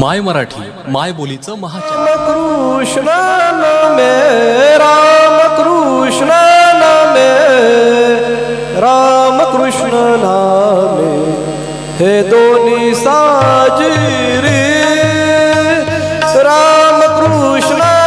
माय मराठी माय बोलीचं महाचन. कृष्ण मे राम कृष्ण मे राम कृष्ण नामे हे दोन्ही साजिरी. राम कृष्ण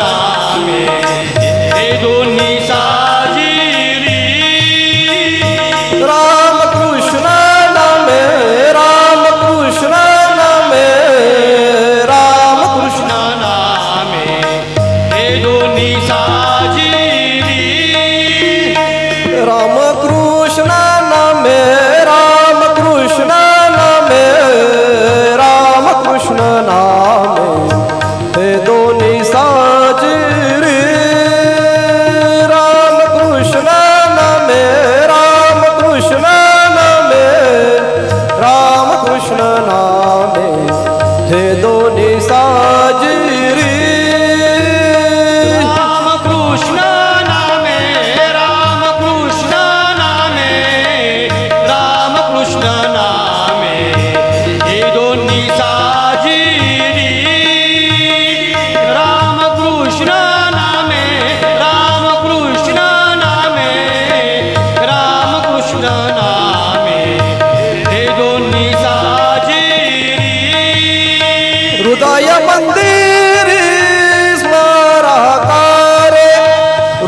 नामे दे दोन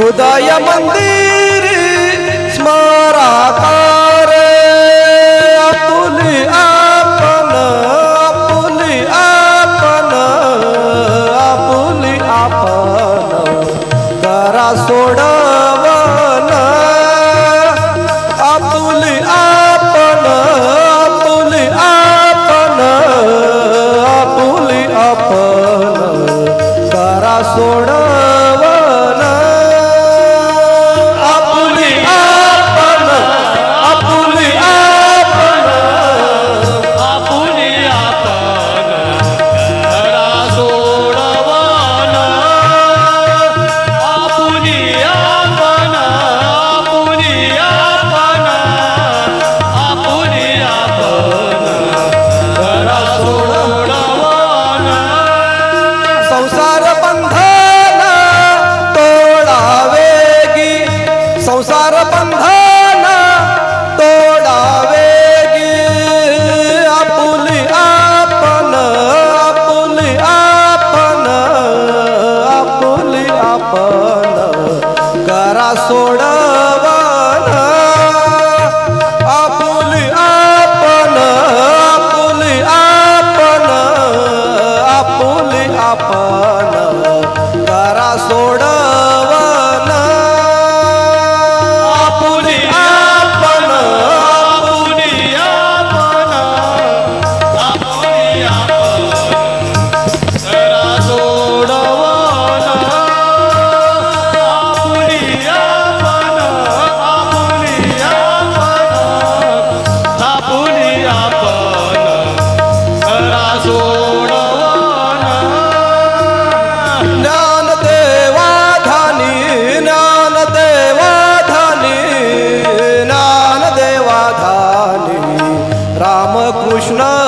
ಹೃದಯ ಮಂದಿ जरा सोडवाना आपुल आपण आपुल आपण आपुल आपण. जरा सोड कृष्णा